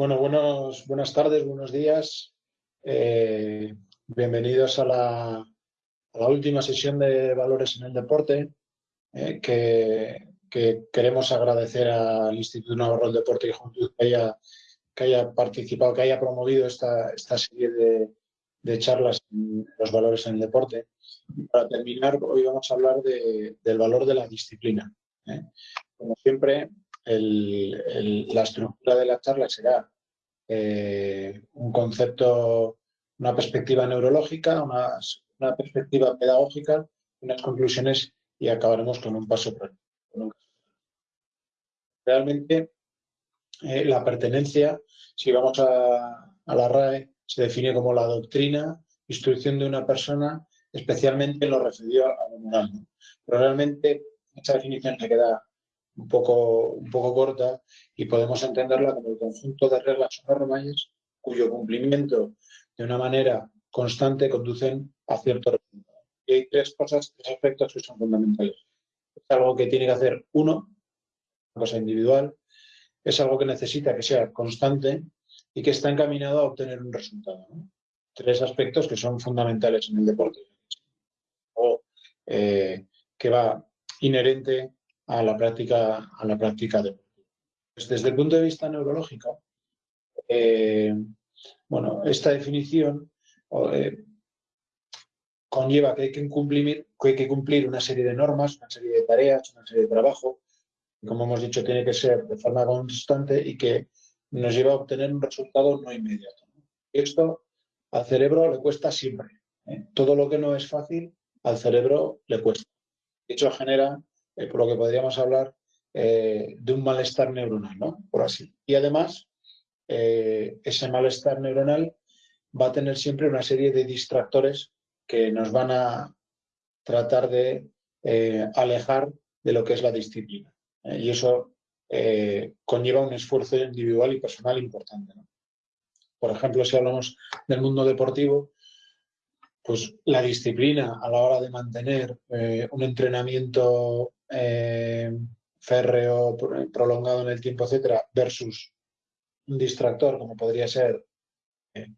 Bueno, buenos, buenas tardes, buenos días. Eh, bienvenidos a la, última sesión de Valores en el Deporte, eh, que, queremos agradecer al Instituto Navarro del Deporte y Juventud que haya, que haya participado, que haya promovido esta, esta serie de, charlas en los valores en el deporte. para terminar, hoy vamos a hablar del valor de la disciplina. ¿eh? Como siempre, la estructura de la charla será eh, un concepto, una perspectiva neurológica, una, perspectiva pedagógica, unas conclusiones y acabaremos con un paso práctico. Realmente eh, la pertenencia, si vamos a, a la RAE, se define como la doctrina, instrucción de una persona, especialmente en lo referido a lo moral. Pero realmente esta definición se queda un poco, un poco corta y podemos entenderla como el conjunto de reglas o normas cuyo cumplimiento de una manera constante conducen a cierto resultado. Y hay tres cosas, tres aspectos que son fundamentales. Es algo que tiene que hacer uno, una cosa individual, es algo que necesita que sea constante y que está encaminado a obtener un resultado. Tres aspectos que son fundamentales en el deporte. O eh, que va inherente a la práctica, a la práctica desde el punto de vista neurológico, eh, bueno, esta definición eh, conlleva que hay que, cumplir, que hay que cumplir una serie de normas, una serie de tareas, una serie de trabajo, como hemos dicho tiene que ser de forma constante y que nos lleva a obtener un resultado no inmediato. Esto al cerebro le cuesta siempre. ¿eh? Todo lo que no es fácil al cerebro le cuesta. De hecho, genera eh, por lo que podríamos hablar eh, de un malestar neuronal, ¿no? Por así. Y además, eh, ese malestar neuronal va a tener siempre una serie de distractores que nos van a tratar de alejar de lo que es la disciplina. y eso conlleva un esfuerzo individual y personal importante. Por ejemplo, si hablamos del mundo deportivo, pues la disciplina a la hora de mantener un entrenamiento eh, férreo prolongado en el tiempo, etcétera, versus un distractor como podría ser eh,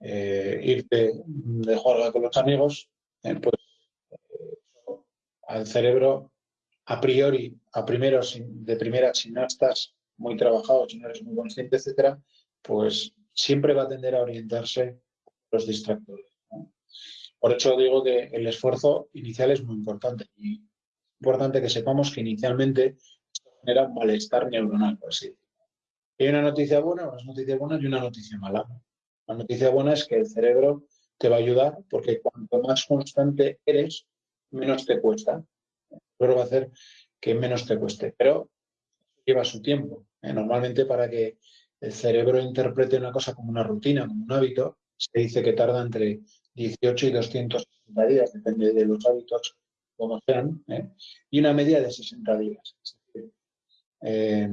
eh, irte de jugar con los amigos, pues al cerebro a priori, a primero, de primera, si no estás muy trabajado, si no eres muy consciente, etcétera, pues siempre va a tender a orientarse los distractores. Por eso digo que el esfuerzo inicial es muy importante y importante que sepamos que inicialmente esto genera un malestar neuronal, así. Hay una noticia buena, unas noticias buenas y una noticia mala. La noticia buena es que el cerebro te va a ayudar porque cuanto más constante eres, menos te cuesta. Pero va a hacer que menos te cueste. Pero lleva su tiempo. ¿eh? Normalmente para que el cerebro interprete una cosa como una rutina, como un hábito, se dice que tarda entre 18 y 260 días, depende de los hábitos como sean, ¿eh? y una media de 60 días. Eh,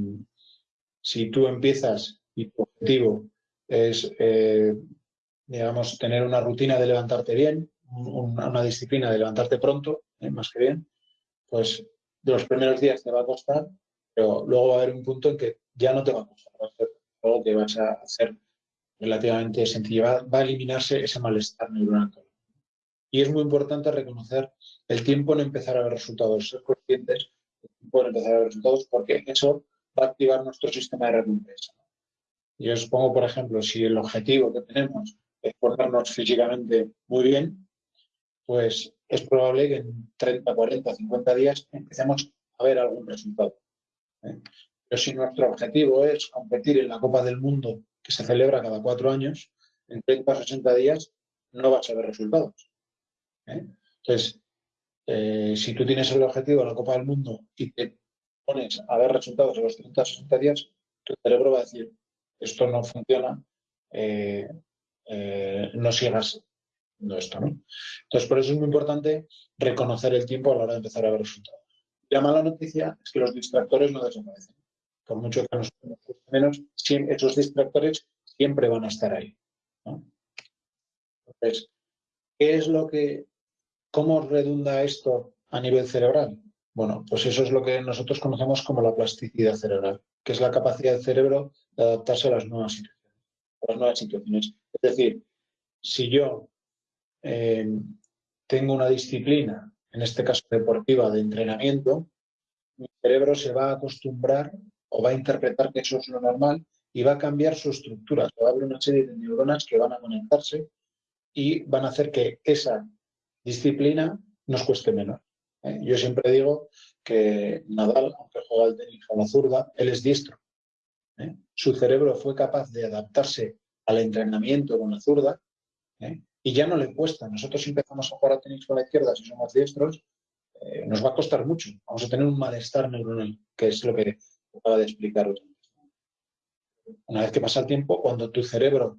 si tú empiezas y tu objetivo es, eh, digamos, tener una rutina de levantarte bien, una, disciplina de levantarte pronto, más que bien, pues los primeros días te va a costar, pero luego va a haber un punto en que ya no te va a costar, va a ser algo que vas a hacer relativamente sencillo, va, va a eliminarse ese malestar neuronal. Y es muy importante reconocer el tiempo en empezar a ver resultados, ser conscientes del tiempo en empezar a ver resultados, porque eso va a activar nuestro sistema de recompensa. Yo supongo, por ejemplo, si el objetivo que tenemos es ponernos físicamente muy bien, pues es probable que en 30, 40, 50 días empecemos a ver algún resultado. ¿eh? Pero si nuestro objetivo es competir en la Copa del Mundo que se celebra cada cuatro años, en 30 o 60 días no vas a ver resultados. ¿Eh? Entonces, eh, si tú tienes el objetivo de la Copa del Mundo y te pones a ver resultados en los 30 o 60 días, tu cerebro va a decir, esto no funciona, eh, no sigas haciendo esto. Entonces, por eso es muy importante reconocer el tiempo a la hora de empezar a ver resultados. la mala noticia es que los distractores no desaparecen. Por mucho que nos menos, esos distractores siempre van a estar ahí. Entonces, ¿Qué es lo que, cómo redunda esto a nivel cerebral? Bueno, pues eso es lo que nosotros conocemos como la plasticidad cerebral, que es la capacidad del cerebro de adaptarse a las nuevas situaciones. Es decir, si yo eh, tengo una disciplina, en este caso deportiva, de entrenamiento, mi cerebro se va a acostumbrar o va a interpretar que eso es lo normal y va a cambiar su estructura. Se va a abrir una serie de neuronas que van a conectarse y van a hacer que esa disciplina nos cueste menos. ¿eh? Yo siempre digo que Nadal, aunque juega el tenis a la zurda, él es diestro. ¿eh? Su cerebro fue capaz de adaptarse al entrenamiento con la zurda ¿eh? y ya no le cuesta. Nosotros empezamos a jugar a tenis con la izquierda si somos diestros, nos va a costar mucho. Vamos a tener un malestar neuronal, que es lo que acaba de explicar. Una vez que pasa el tiempo, cuando tu cerebro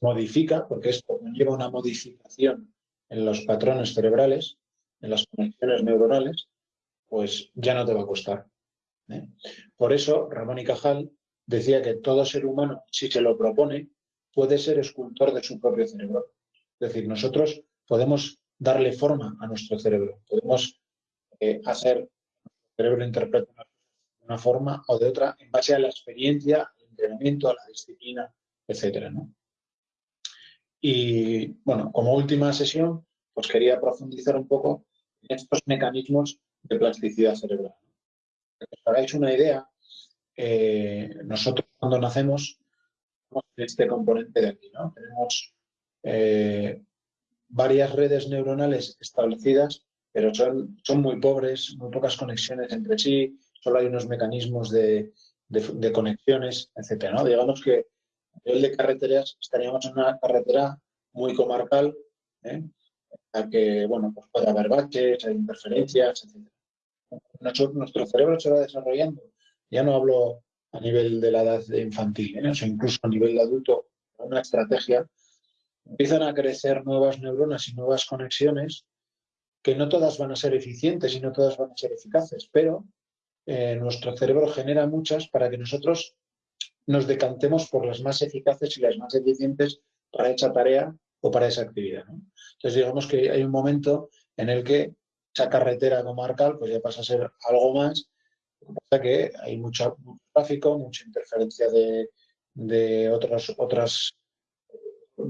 modifica, porque esto lleva una modificación en los patrones cerebrales, en las conexiones neuronales, pues ya no te va a costar. ¿eh? Por eso Ramón y Cajal decía que todo ser humano, si se lo propone, puede ser escultor de su propio cerebro. Es decir, nosotros podemos darle forma a nuestro cerebro, podemos eh, hacer nuestro cerebro interprete de una forma o de otra en base a la experiencia, al entrenamiento, a la disciplina, etcétera. ¿no? Y bueno, como última sesión, pues quería profundizar un poco en estos mecanismos de plasticidad cerebral. Para que os hagáis una idea, eh, nosotros cuando nacemos tenemos este componente de aquí, ¿no? Tenemos eh, varias redes neuronales establecidas, pero son, son muy pobres, muy pocas conexiones entre sí, solo hay unos mecanismos de, de conexiones, etc. ¿no? Digamos que nivel de carreteras estaríamos en una carretera muy comarcal, ¿eh? a que bueno, pues puede haber baches, hay interferencias, etc. Nuestro, cerebro se va desarrollando. Ya no hablo a nivel de la edad infantil, ¿eh? incluso a nivel de adulto, una estrategia, empiezan a crecer nuevas neuronas y nuevas conexiones que no todas van a ser eficientes y no todas van a ser eficaces, pero eh, nuestro cerebro genera muchas para que nosotros nos decantemos por las más eficaces y las más eficientes para esa tarea o para esa actividad. Entonces, digamos que hay un momento en el que esa carretera comarcal pues ya pasa a ser algo más, pasa que hay mucho, tráfico, mucha interferencia de, de otros, otras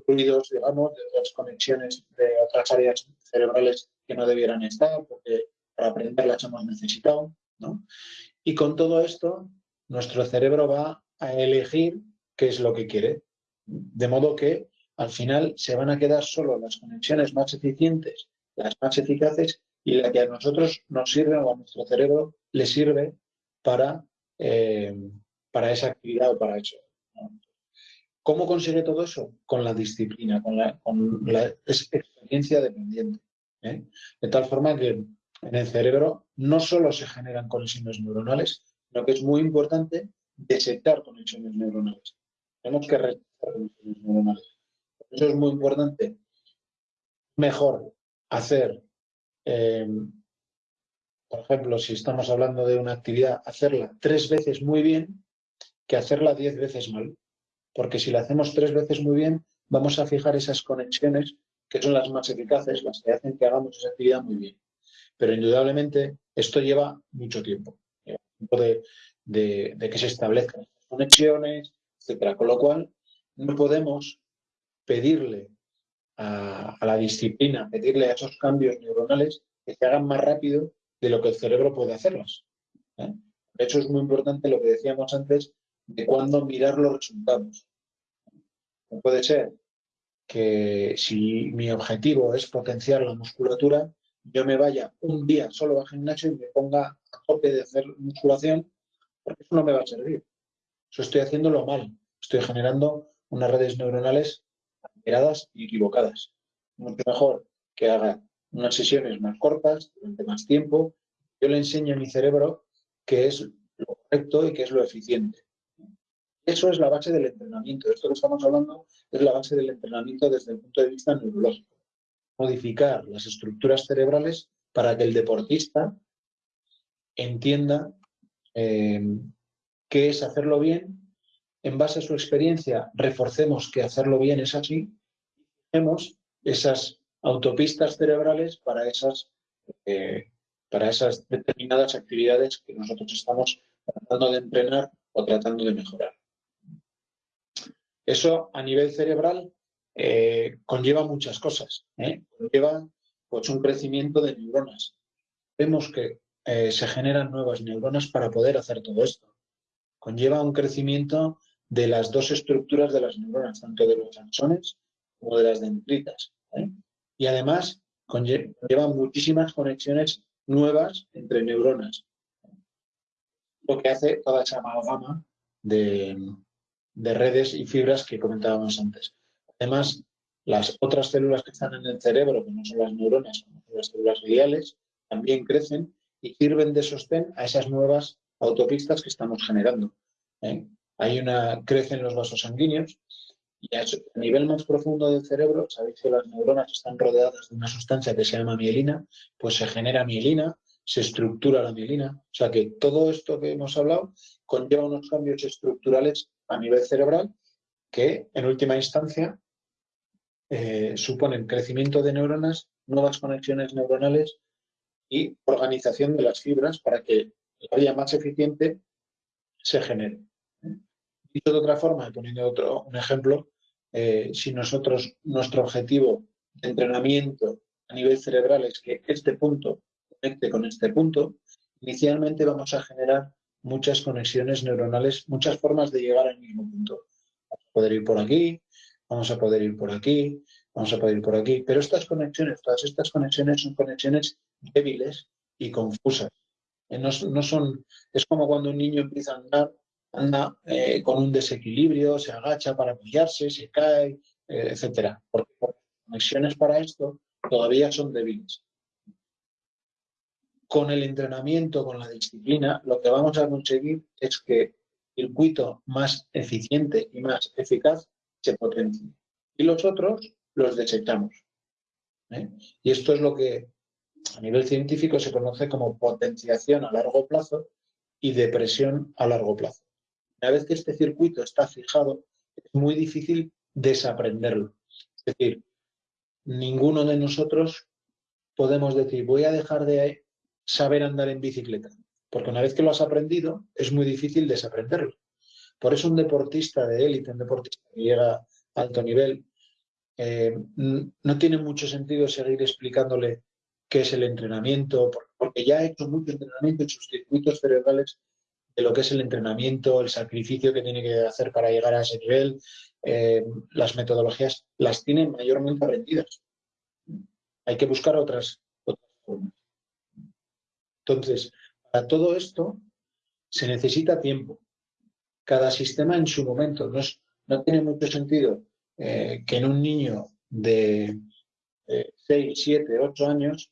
ruidos, digamos, de otras conexiones de otras áreas cerebrales que no debieran estar, porque para aprender las hemos necesitado. ¿no? Y con todo esto, nuestro cerebro va a elegir qué es lo que quiere. De modo que al final se van a quedar solo las conexiones más eficientes, las más eficaces y la que a nosotros nos sirve o a nuestro cerebro le sirve para, eh, para esa actividad o para eso. ¿Cómo consigue todo eso? Con la disciplina, con la, con la experiencia dependiente. ¿eh? De tal forma que en el cerebro no solo se generan conexiones neuronales, sino que es muy importante detectar conexiones neuronales. Tenemos que rechazar conexiones neuronales. Eso es muy importante. Mejor hacer, eh, por ejemplo, si estamos hablando de una actividad, hacerla tres veces muy bien que hacerla diez veces mal. Porque si la hacemos tres veces muy bien, vamos a fijar esas conexiones que son las más eficaces, las que hacen que hagamos esa actividad muy bien. Pero indudablemente esto lleva mucho tiempo. De, que se establezcan conexiones, etcétera. Con lo cual, no podemos pedirle a, la disciplina, pedirle a esos cambios neuronales que se hagan más rápido de lo que el cerebro puede hacerlos. ¿eh? De hecho, es muy importante lo que decíamos antes de cuándo mirar los resultados. No puede ser que si mi objetivo es potenciar la musculatura, yo me vaya un día solo al gimnasio y me ponga a tope de hacer musculación, porque eso no me va a servir. Eso estoy haciéndolo mal. Estoy generando unas redes neuronales alteradas y equivocadas. Mucho mejor que haga unas sesiones más cortas, durante más tiempo. Yo le enseño a mi cerebro qué es lo correcto y qué es lo eficiente. Eso es la base del entrenamiento. Esto que estamos hablando es la base del entrenamiento desde el punto de vista neurológico. Modificar las estructuras cerebrales para que el deportista entienda eh, qué es hacerlo bien en base a su experiencia, reforcemos que hacerlo bien es así, tenemos esas autopistas cerebrales para esas, eh, para esas determinadas actividades que nosotros estamos tratando de entrenar o tratando de mejorar. Eso a nivel cerebral eh, conlleva muchas cosas. ¿eh? Conlleva pues, un crecimiento de neuronas. Vemos que eh, se generan nuevas neuronas para poder hacer todo esto. Conlleva un crecimiento de las dos estructuras de las neuronas, tanto de los axones como de las dendritas. Y además conlleva muchísimas conexiones nuevas entre neuronas. Lo que hace toda esa amalgama de, de redes y fibras que comentábamos antes. Además, las otras células que están en el cerebro, que no son las neuronas, son las células gliales, también crecen y sirven de sostén a esas nuevas autopistas que estamos generando. ¿eh? Hay una, crecen los vasos sanguíneos y a nivel más profundo del cerebro, sabéis que las neuronas están rodeadas de una sustancia que se llama mielina, pues se genera mielina, se estructura la mielina. O sea que todo esto que hemos hablado conlleva unos cambios estructurales a nivel cerebral que en última instancia eh, suponen crecimiento de neuronas, nuevas conexiones neuronales y organización de las fibras para que la vía más eficiente se genere. Dicho de otra forma, poniendo otro, un ejemplo, eh, si nosotros, nuestro objetivo de entrenamiento a nivel cerebral es que este punto conecte con este punto, inicialmente vamos a generar muchas conexiones neuronales, muchas formas de llegar al mismo punto. Poder ir por aquí, vamos a poder ir por aquí, vamos a poder ir por aquí, pero estas conexiones, todas estas conexiones son conexiones débiles y confusas. Eh, no, son, es como cuando un niño empieza a andar, anda eh, con un desequilibrio, se agacha para apoyarse, se cae, eh, etc. Porque, porque las conexiones para esto todavía son débiles con el entrenamiento, con la disciplina, lo que vamos a conseguir es que el circuito más eficiente y más eficaz se potencie. Y los otros los desechamos. ¿eh? Y esto es lo que a nivel científico se conoce como potenciación a largo plazo y depresión a largo plazo. Una vez que este circuito está fijado, es muy difícil desaprenderlo. Es decir, ninguno de nosotros podemos decir, voy a dejar de saber andar en bicicleta, porque una vez que lo has aprendido, es muy difícil desaprenderlo. Por eso un deportista de élite, un deportista que llega a alto nivel, eh, no tiene mucho sentido seguir explicándole qué es el entrenamiento, porque ya ha hecho mucho entrenamiento en sus circuitos cerebrales de lo que es el entrenamiento, el sacrificio que tiene que hacer para llegar a ese nivel, eh, las metodologías las tiene mayormente aprendidas. Hay que buscar otras, otras formas. Entonces, para todo esto se necesita tiempo. Cada sistema en su momento. No, tiene mucho sentido eh, que en un niño de 6, 7, 8 años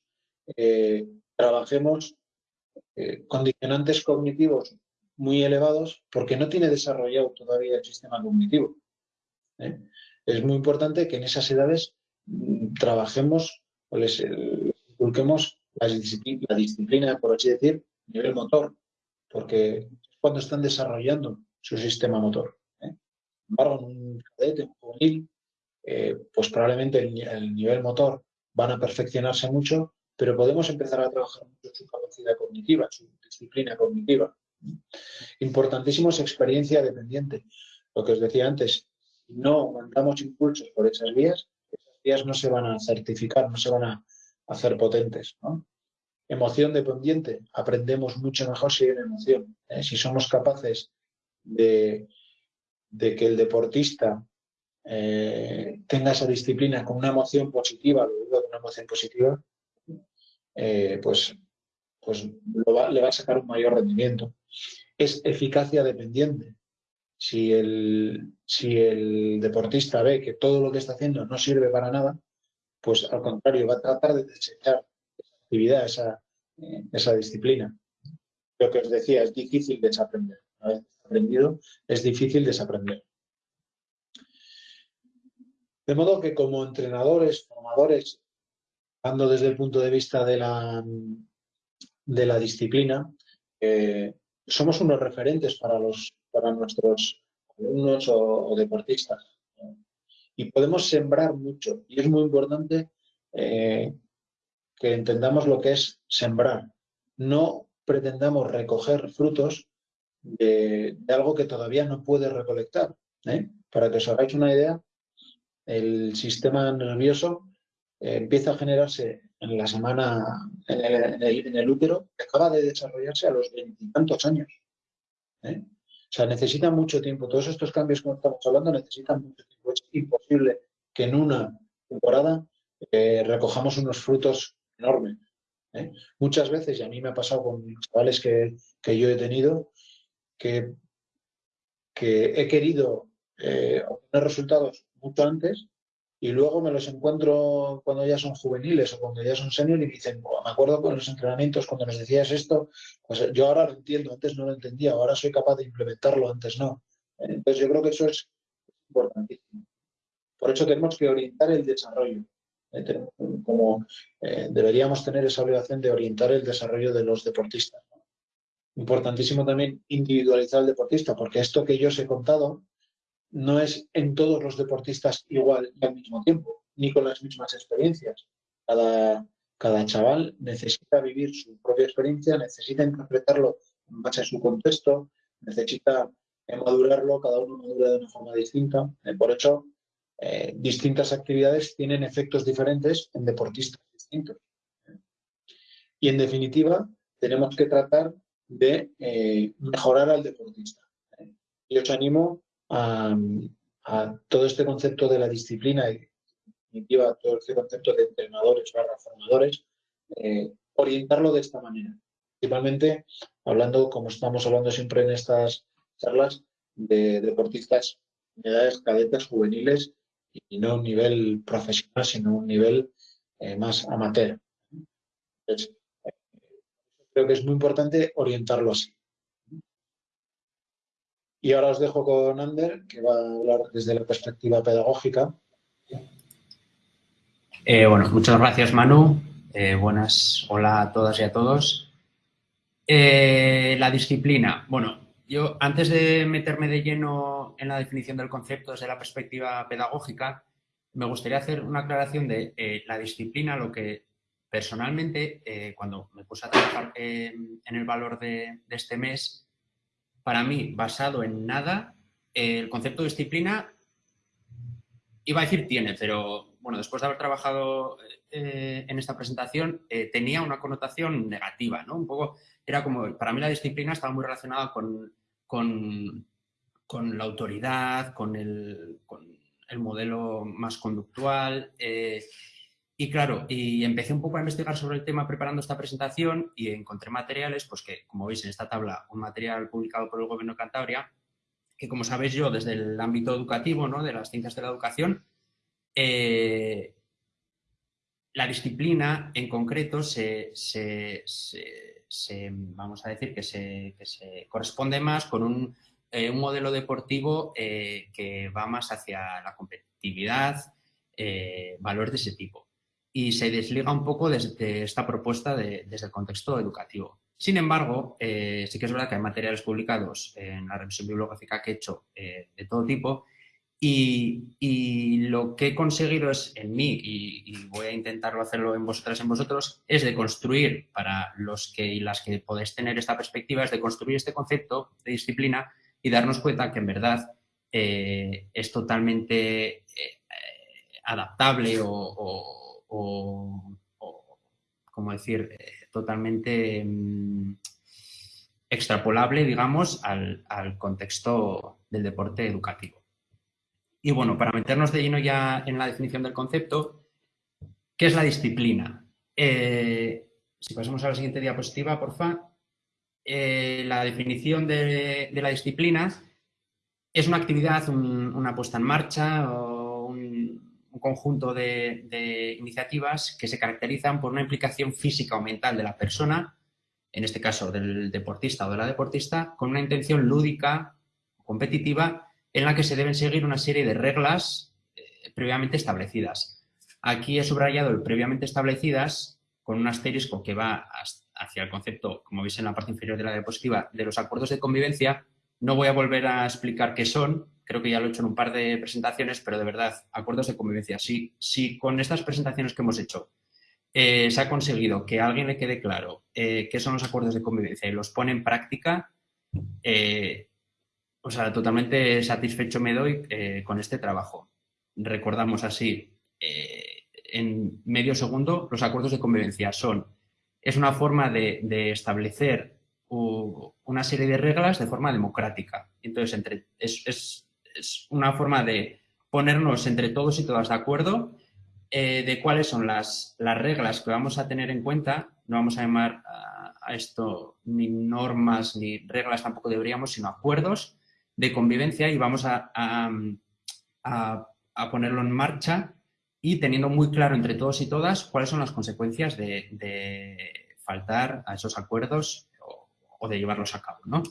eh, trabajemos eh, condicionantes cognitivos muy elevados porque no tiene desarrollado todavía el sistema cognitivo. Es muy importante que en esas edades mm, trabajemos o les inculquemos la disciplina, por así decir, nivel motor, porque es cuando están desarrollando su sistema motor. ¿eh? Sin en un cadete, un juvenil, eh, pues probablemente el, nivel motor van a perfeccionarse mucho, pero podemos empezar a trabajar mucho su capacidad cognitiva, su disciplina cognitiva. Importantísimo es experiencia dependiente. Lo que os decía antes, si no mandamos impulsos por esas vías, esas vías no se van a certificar, no se van a hacer potentes. Emoción dependiente, aprendemos mucho mejor si hay una emoción. ¿eh? Si somos capaces de, que el deportista eh, tenga esa disciplina con una emoción positiva, luego una emoción positiva, eh, pues, pues le va a sacar un mayor rendimiento. Es eficacia dependiente. Si el, si el deportista ve que todo lo que está haciendo no sirve para nada, pues al contrario, va a tratar de desechar esa actividad, esa, eh, esa disciplina. Lo que os decía, es difícil desaprender. Es difícil desaprender. De modo que como entrenadores, formadores, hablando desde el punto de vista de la, de la disciplina, eh, somos unos referentes para, los, para nuestros alumnos o deportistas y podemos sembrar mucho. Y es muy importante eh, que entendamos lo que es sembrar. No pretendamos recoger frutos de, algo que todavía no puede recolectar. ¿eh? para que os hagáis una idea, el sistema nervioso eh, empieza a generarse en la semana, en el, útero, que acaba de desarrollarse a los veintitantos años. ¿eh? O sea, necesita mucho tiempo. Todos estos cambios que estamos hablando necesitan mucho tiempo. Es imposible que en una temporada eh, recojamos unos frutos enormes. Muchas veces, y a mí me ha pasado con chavales que, que yo he tenido, que, he querido obtener resultados mucho antes y luego me los encuentro cuando ya son juveniles o cuando ya son senior y me dicen, me acuerdo con los entrenamientos cuando nos decías esto, pues yo ahora lo entiendo, antes no lo entendía, ahora soy capaz de implementarlo, antes no. Entonces yo creo que eso es importantísimo. Por eso tenemos que orientar el desarrollo. ¿eh? Como eh, deberíamos tener esa obligación de orientar el desarrollo de los deportistas. Importantísimo también individualizar al deportista, porque esto que yo os he contado no es en todos los deportistas igual y al mismo tiempo, ni con las mismas experiencias. Cada, cada chaval necesita vivir su propia experiencia, necesita interpretarlo en base a su contexto, necesita madurarlo, cada uno madura de una forma distinta. Eh, por eso, eh, distintas actividades tienen efectos diferentes en deportistas distintos. Y en definitiva, tenemos que tratar de eh, mejorar al deportista. Y os animo a, todo este concepto de la disciplina y definitiva todo este concepto de entrenadores barra formadores, eh, orientarlo de esta manera. Principalmente hablando, como estamos hablando siempre en estas charlas, de deportistas en edades cadetes juveniles y no un nivel profesional, sino un nivel eh, más amateur. Eh, creo que es muy importante orientarlo así. Y ahora os dejo con Ander, que va a hablar desde la perspectiva pedagógica. Eh, bueno, muchas gracias Manu. Eh, buenas, hola a todas y a todos. Eh, la disciplina. Bueno, yo antes de meterme de lleno en la definición del concepto desde la perspectiva pedagógica, me gustaría hacer una aclaración de la disciplina, lo que personalmente, cuando me puse a trabajar en el valor de este mes, para mí, basado en nada, el concepto de disciplina, iba a decir tiene, pero bueno, después de haber trabajado eh, en esta presentación, eh, tenía una connotación negativa, ¿no? Un poco, era como, para mí la disciplina estaba muy relacionada con, con, la autoridad, con el, con el, modelo más conductual, eh, y claro, y empecé un poco a investigar sobre el tema preparando esta presentación y encontré materiales, pues que, como veis en esta tabla, un material publicado por el Gobierno de Cantabria, que como sabéis yo, desde el ámbito educativo, ¿no? de las ciencias de la educación, eh, la disciplina en concreto se, vamos a decir que se, corresponde más con un, eh, modelo deportivo eh, que va más hacia la competitividad, valores de ese tipo y se desliga un poco desde esta propuesta desde el contexto educativo. Sin embargo, eh, sí que es verdad que hay materiales publicados en la revisión bibliográfica que he hecho eh, de todo tipo y, lo que he conseguido es en mí, y, voy a intentarlo hacerlo en vosotras, en vosotros, es de construir para los que y las que podéis tener esta perspectiva, es de construir este concepto de disciplina y darnos cuenta que en verdad eh, es totalmente adaptable o, como decir, eh, totalmente mm, extrapolable, digamos, al, contexto del deporte educativo. Y bueno, para meternos de lleno ya en la definición del concepto, ¿qué es la disciplina? Eh, si pasamos a la siguiente diapositiva, por favor. Eh, la definición de, la disciplina es una actividad, una puesta en marcha o un, un conjunto de, iniciativas que se caracterizan por una implicación física o mental de la persona, en este caso del deportista o de la deportista, con una intención lúdica o competitiva en la que se deben seguir una serie de reglas eh, previamente establecidas. Aquí he subrayado el previamente establecidas con un asterisco que va hacia el concepto, como veis en la parte inferior de la diapositiva, de los acuerdos de convivencia. No voy a volver a explicar qué son, creo que ya lo he hecho en un par de presentaciones, pero de verdad, acuerdos de convivencia. Si, si con estas presentaciones que hemos hecho eh, se ha conseguido que a alguien le quede claro eh, qué son los acuerdos de convivencia y los pone en práctica, eh, o sea, totalmente satisfecho me doy con este trabajo. Recordamos así, en medio segundo, los acuerdos de convivencia son, es una forma de, establecer una serie de reglas de forma democrática. Entonces, entre, es, una forma de ponernos entre todos y todas de acuerdo eh, de cuáles son las, las, reglas que vamos a tener en cuenta. No vamos a llamar a, a esto ni normas ni reglas, tampoco deberíamos, sino acuerdos de convivencia y vamos a, ponerlo en marcha y teniendo muy claro entre todos y todas cuáles son las consecuencias de, faltar a esos acuerdos o, de llevarlos a cabo. ¿no?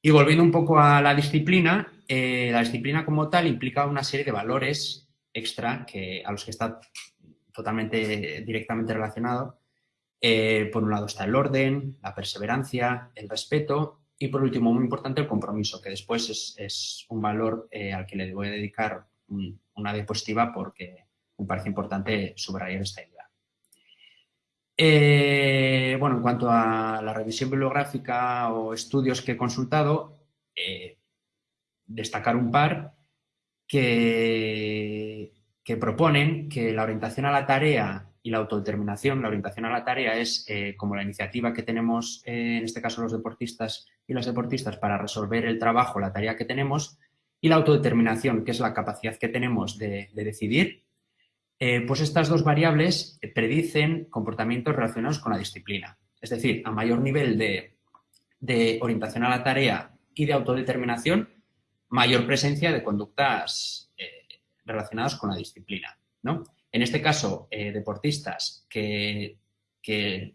Y volviendo un poco a la disciplina, eh, la disciplina como tal implica una serie de valores extra que, a los que está totalmente directamente relacionado. Eh, por un lado está el orden, la perseverancia, el respeto y por último, muy importante, el compromiso, que después es, un valor eh, al que le voy a dedicar una diapositiva porque me parece importante subrayar esta idea. Bueno, en cuanto a la revisión bibliográfica o estudios que he consultado, eh, destacar un par que, que proponen que la orientación a la tarea y la autodeterminación, la orientación a la tarea es eh, como la iniciativa que tenemos, eh, en este caso los deportistas y las deportistas, para resolver el trabajo, la tarea que tenemos, y la autodeterminación, que es la capacidad que tenemos de, decidir, eh, pues estas dos variables predicen comportamientos relacionados con la disciplina. Es decir, a mayor nivel de, orientación a la tarea y de autodeterminación, mayor presencia de conductas relacionadas con la disciplina. ¿no? En este caso, eh, deportistas que,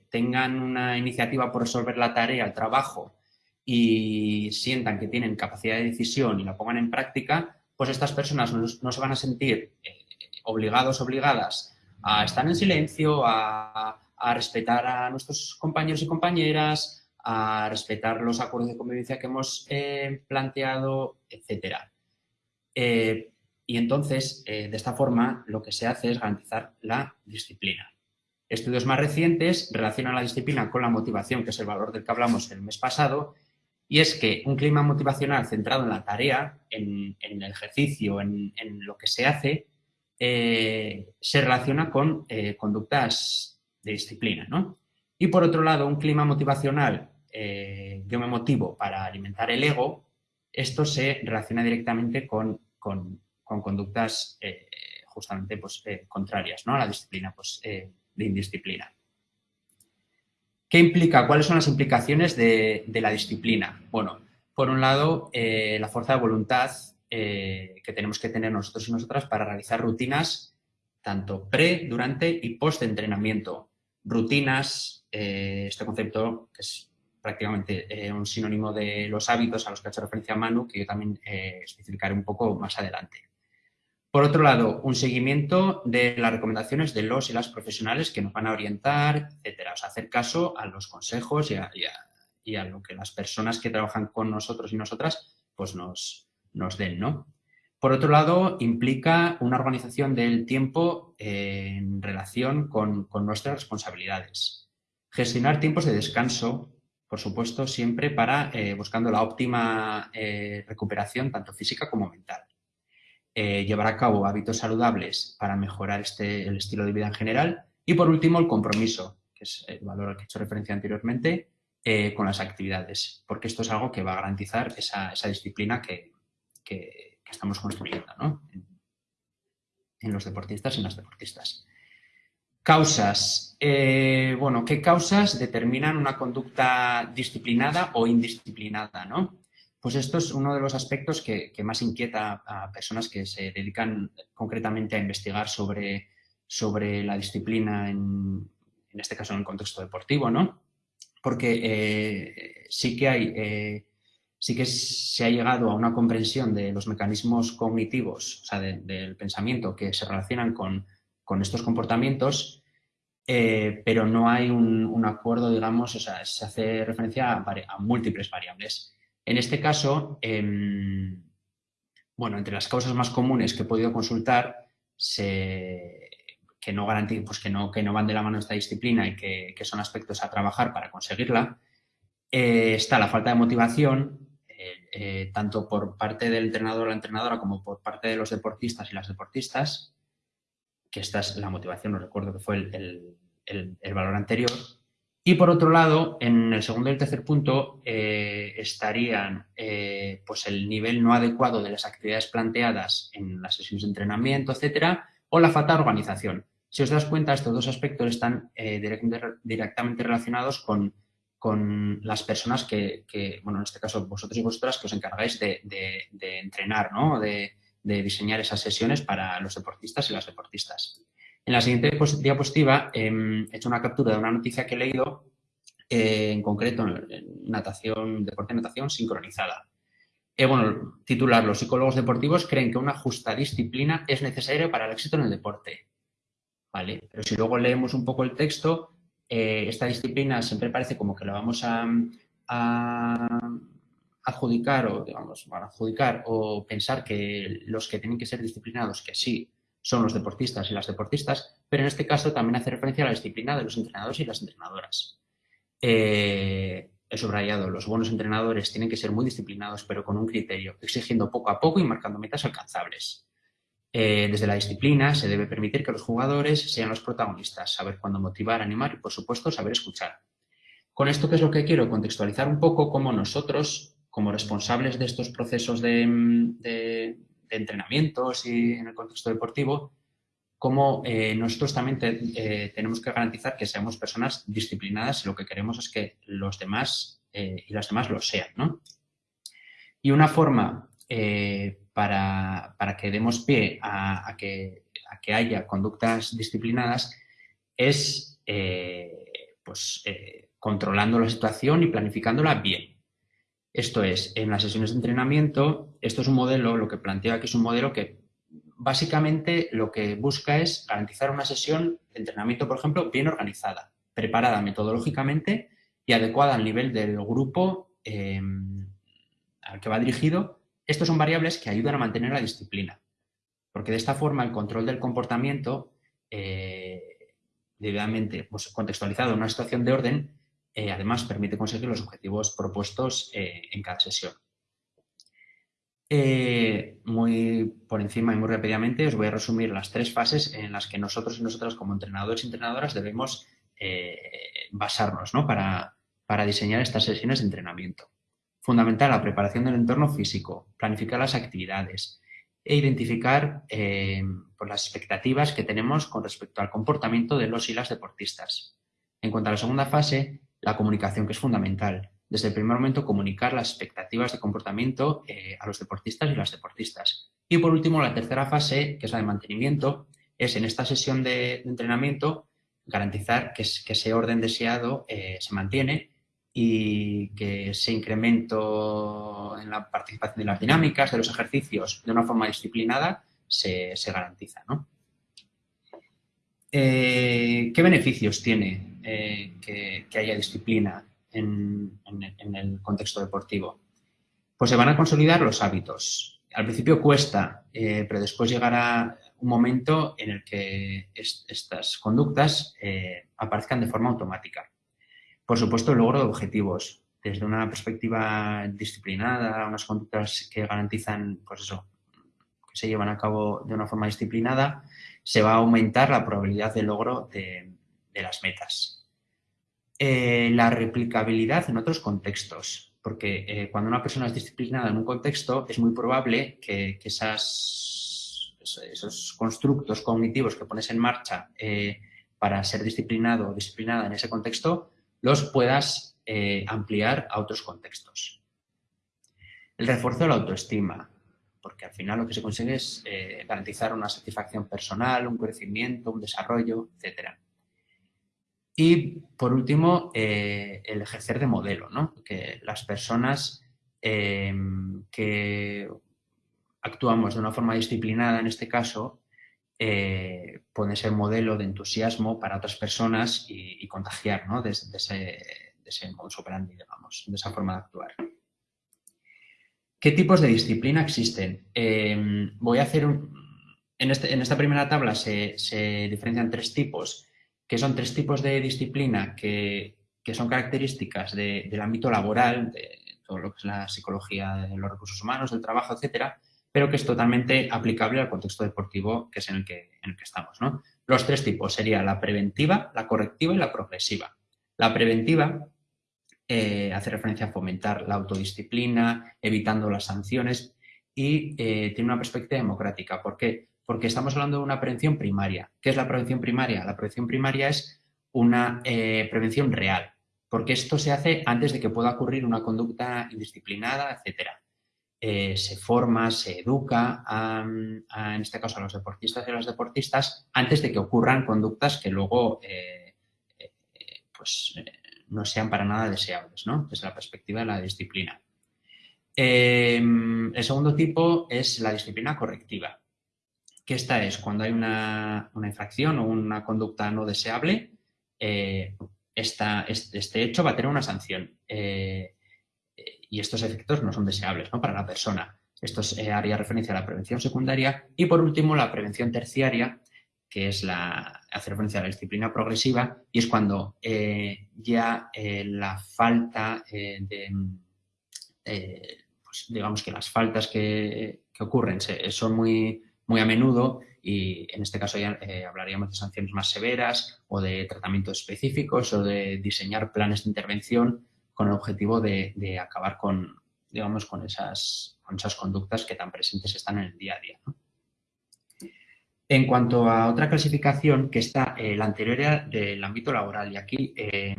tengan una iniciativa por resolver la tarea, el trabajo, y sientan que tienen capacidad de decisión y la pongan en práctica, pues estas personas no, se van a sentir eh, obligados, obligadas a estar en silencio, a, respetar a nuestros compañeros y compañeras, a respetar los acuerdos de convivencia que hemos eh, planteado, etc. Y entonces, eh, de esta forma, lo que se hace es garantizar la disciplina. Estudios más recientes relacionan la disciplina con la motivación, que es el valor del que hablamos el mes pasado, y es que un clima motivacional centrado en la tarea, en, el ejercicio, en, lo que se hace, eh, se relaciona con eh, conductas de disciplina. Y por otro lado, un clima motivacional, yo me motivo para alimentar el ego, esto se relaciona directamente con con conductas eh, justamente pues, eh, contrarias ¿no? a la disciplina pues, eh, de indisciplina. ¿Qué implica? ¿Cuáles son las implicaciones de, la disciplina? Bueno, por un lado, la fuerza de voluntad que tenemos que tener nosotros y nosotras para realizar rutinas tanto pre, durante y post entrenamiento. Rutinas, este concepto que es prácticamente un sinónimo de los hábitos a los que ha hecho referencia Manu, que yo también especificaré un poco más adelante. Por otro lado, un seguimiento de las recomendaciones de los y las profesionales que nos van a orientar, etcétera. O sea, hacer caso a los consejos y a, lo que las personas que trabajan con nosotros y nosotras pues nos, nos den, ¿no? Por otro lado, implica una organización del tiempo en relación con, nuestras responsabilidades. Gestionar tiempos de descanso, por supuesto, siempre para eh, buscando la óptima eh, recuperación tanto física como mental. Eh, llevar a cabo hábitos saludables para mejorar este, el estilo de vida en general. Y por último, el compromiso, que es el valor al que he hecho referencia anteriormente, eh, con las actividades, porque esto es algo que va a garantizar esa, disciplina que, estamos construyendo en, los deportistas y en las deportistas. Causas. Eh, bueno, ¿qué causas determinan una conducta disciplinada o indisciplinada? ¿no? Pues esto es uno de los aspectos que, más inquieta a personas que se dedican concretamente a investigar sobre, sobre la disciplina, en, este caso en el contexto deportivo, ¿no? Porque eh, sí que hay, eh, sí que se ha llegado a una comprensión de los mecanismos cognitivos, o sea, del pensamiento que se relacionan con, estos comportamientos, eh, pero no hay un, acuerdo, digamos, o sea, se hace referencia a múltiples variables. En este caso, em, bueno, entre las causas más comunes que he podido consultar, que, no pues que, no, que no van de la mano esta disciplina y que, son aspectos a trabajar para conseguirla, eh, está la falta de motivación, tanto por parte del entrenador o la entrenadora como por parte de los deportistas y las deportistas, que esta es la motivación, no recuerdo que fue el, el valor anterior, y por otro lado, en el segundo y el tercer punto eh, estarían eh, pues el nivel no adecuado de las actividades planteadas en las sesiones de entrenamiento, etcétera, o la falta de organización. Si os das cuenta, estos dos aspectos están eh, directamente relacionados con, con las personas que, bueno, en este caso vosotros y vosotras, que os encargáis de, entrenar, ¿no? de, diseñar esas sesiones para los deportistas y las deportistas. En la siguiente diapositiva em, he hecho una captura de una noticia que he leído, eh, en concreto en natación, deporte de natación sincronizada. Eh, bueno, titular, los psicólogos deportivos creen que una justa disciplina es necesaria para el éxito en el deporte. ¿Vale? Pero si luego leemos un poco el texto, eh, esta disciplina siempre parece como que la vamos a, adjudicar o, digamos, a adjudicar o pensar que los que tienen que ser disciplinados, que sí, son los deportistas y las deportistas, pero en este caso también hace referencia a la disciplina de los entrenadores y las entrenadoras. Eh, he subrayado, los buenos entrenadores tienen que ser muy disciplinados, pero con un criterio, exigiendo poco a poco y marcando metas alcanzables. Eh, desde la disciplina se debe permitir que los jugadores sean los protagonistas, saber cuándo motivar, animar y, por supuesto, saber escuchar. Con esto, ¿qué es lo que quiero? Contextualizar un poco cómo nosotros, como responsables de estos procesos de, entrenamientos y en el contexto deportivo, como eh, nosotros también eh, tenemos que garantizar que seamos personas disciplinadas y lo que queremos es que los demás eh, y las demás lo sean. ¿no? Y una forma para, para, que demos pie a, que, a, que, haya conductas disciplinadas es pues, controlando la situación y planificándola bien. Esto es, en las sesiones de entrenamiento, esto es un modelo, lo que planteo aquí es un modelo que básicamente lo que busca es garantizar una sesión de entrenamiento, por ejemplo, bien organizada, preparada metodológicamente y adecuada al nivel del grupo al que va dirigido. Estos son variables que ayudan a mantener la disciplina, porque de esta forma el control del comportamiento, eh, debidamente pues, contextualizado en una situación de orden, eh, además permite conseguir los objetivos propuestos eh, en cada sesión. Muy por encima y muy rápidamente os voy a resumir las tres fases en las que nosotros y nosotras como entrenadores y entrenadoras debemos basarnos para, para diseñar estas sesiones de entrenamiento. Fundamental la preparación del entorno físico, planificar las actividades e identificar pues las expectativas que tenemos con respecto al comportamiento de los y las deportistas. En cuanto a la segunda fase, la comunicación, que es fundamental. Desde el primer momento, comunicar las expectativas de comportamiento eh, a los deportistas y las deportistas. Y por último, la tercera fase, que es la de mantenimiento, es en esta sesión de, entrenamiento garantizar que, ese orden deseado eh, se mantiene y que ese incremento en la participación de las dinámicas, de los ejercicios, de una forma disciplinada, se, garantiza. Eh, ¿Qué beneficios tiene eh, que, haya disciplina en, el contexto deportivo? Pues se van a consolidar los hábitos. Al principio cuesta, eh, pero después llegará un momento en el que estas conductas aparezcan de forma automática. Por supuesto, el logro de objetivos. Desde una perspectiva disciplinada, unas conductas que garantizan, pues eso, que se llevan a cabo de una forma disciplinada, se va a aumentar la probabilidad de logro de, las metas. Eh, la replicabilidad en otros contextos, porque eh, cuando una persona es disciplinada en un contexto es muy probable que, esos constructos cognitivos que pones en marcha eh, para ser disciplinado o disciplinada en ese contexto los puedas ampliar a otros contextos. El refuerzo de la autoestima, porque al final lo que se consigue es garantizar una satisfacción personal, un crecimiento, un desarrollo, etcétera. Y por último, eh, el ejercer de modelo, ¿no? que las personas que actuamos de una forma disciplinada en este caso eh, ser modelo de entusiasmo para otras personas y, contagiar ¿no? de, ese, de ese operandi, digamos, de esa forma de actuar. ¿Qué tipos de disciplina existen? Em, voy a hacer este, en esta primera tabla se, se diferencian tres tipos que son tres tipos de disciplina que, son características del ámbito laboral, de todo lo que es la psicología de los recursos humanos, del trabajo, etcétera, pero que es totalmente aplicable al contexto deportivo que es en el que, estamos. Los tres tipos serían la preventiva, la correctiva y la progresiva. La preventiva eh, hace referencia a fomentar la autodisciplina, evitando las sanciones y eh, tiene una perspectiva democrática. ¿Por qué? Porque estamos hablando de una prevención primaria. ¿Qué es la prevención primaria? La prevención primaria es una eh, prevención real, porque esto se hace antes de que pueda ocurrir una conducta indisciplinada, etcétera. Se forma, se educa, en este caso a los deportistas y a las deportistas, antes de que ocurran conductas que luego pues, no sean para nada deseables, ¿no? desde la perspectiva de la disciplina. Em, el segundo tipo es la disciplina correctiva, que esta es cuando hay una, infracción o una conducta no deseable, eh, este, hecho va a tener una sanción eh, y estos efectos no son deseables ¿no? para la persona. Esto eh, haría referencia a la prevención secundaria y por último la prevención terciaria, que es la, hace referencia a la disciplina progresiva, y es cuando eh, ya eh, la falta eh, de, pues digamos que las faltas que, ocurren son muy, muy a menudo y en este caso ya hablaríamos de sanciones más severas o de tratamientos específicos o de diseñar planes de intervención con el objetivo de, acabar con, digamos, con esas, con esas conductas que tan presentes están en el día a día. En cuanto a otra clasificación, que está eh, la anterior del ámbito laboral, y aquí eh,